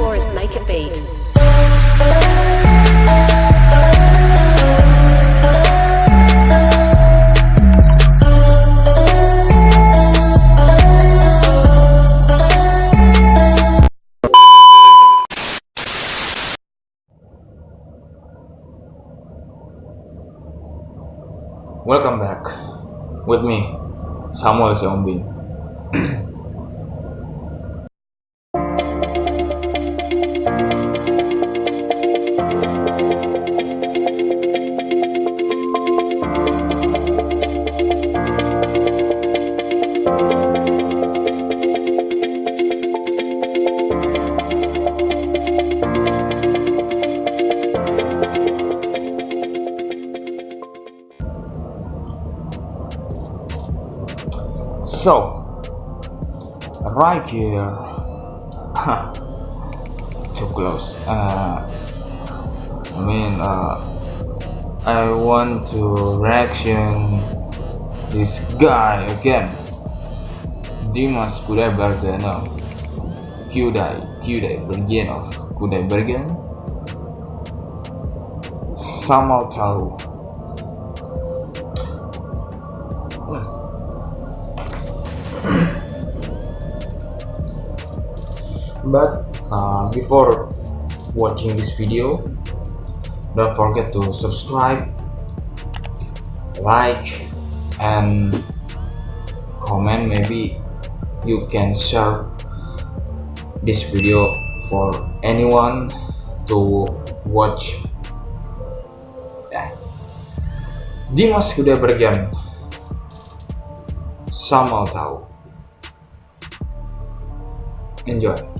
Taurus make a beat. Welcome back with me, Samuel Seombin. So, right here, too close. Uh, I mean, uh, I want to reaction this guy again. Dimas Kudaibergenov. Kudai, Kudaibergenov. Kudai Bergen. Samaltau but uh, before watching this video don't forget to subscribe like and comment. Maybe you can share this video for anyone to watch. Yeah. Dimas Kudaibergen sama tahu. Enjoy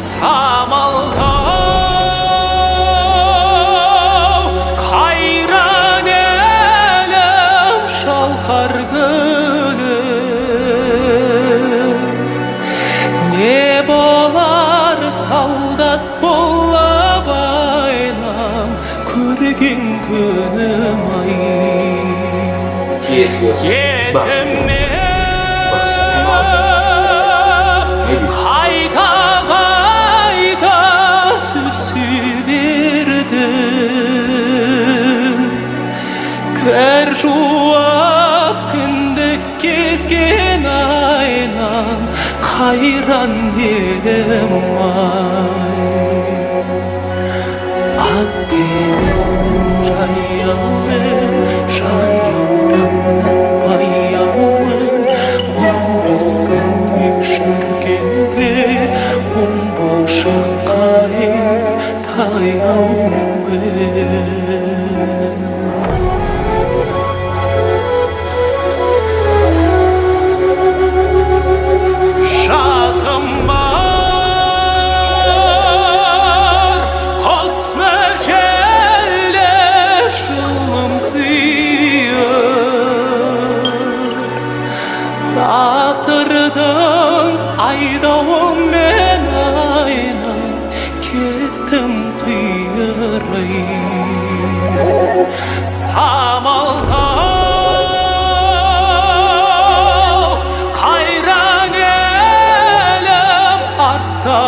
Самалдау қайран әлем шалқар күні не болар солдат болып айнам көрген күнім ай есіме шуап күндік кезген айнам қайран елім ай Айдауым мен айнай кеттім қиырай самалтау қайран елім артта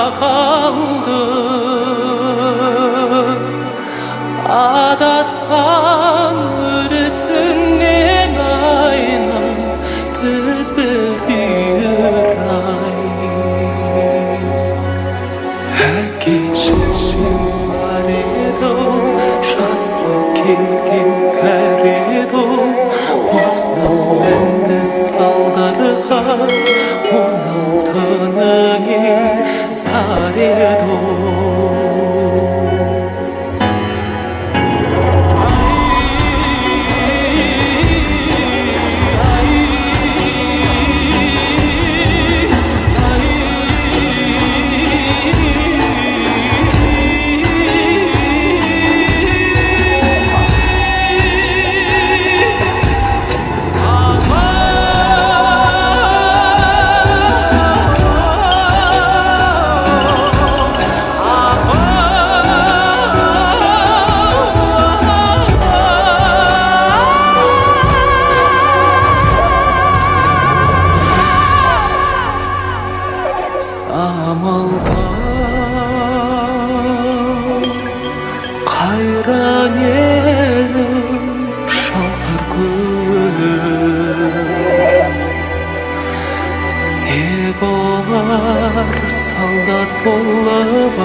Ne bolar saldat bollab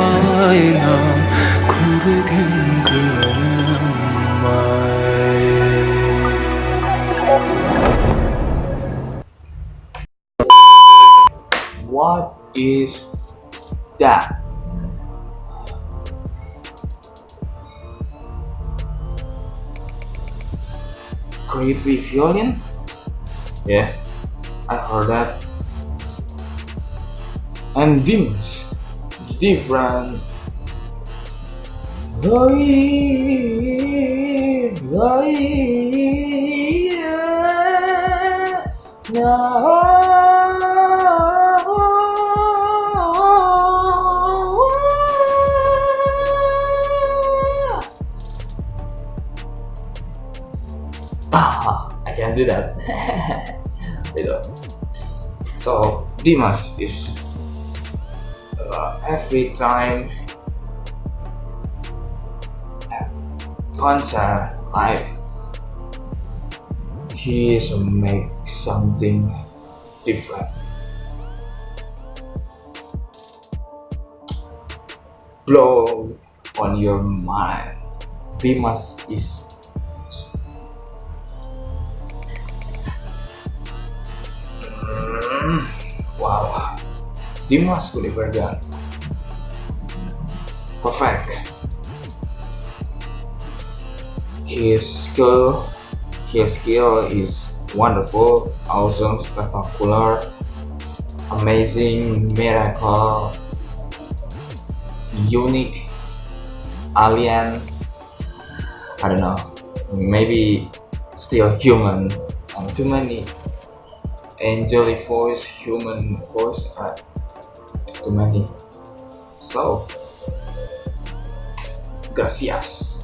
aynam Kürgün günüm ay What is that? Creepy violin? Yeah, I heard that. And demons, different. Ah, I can't do that. you know. So Dimas is every time concert live, he is make something different. Blow on your mind. Dimas is Hmm, wow Dimas Kudaibergen perfect his skill his skill is wonderful awesome spectacular amazing miracle unique alien I don't know maybe still human um, too many angelic voice, human voice are too many. So, gracias.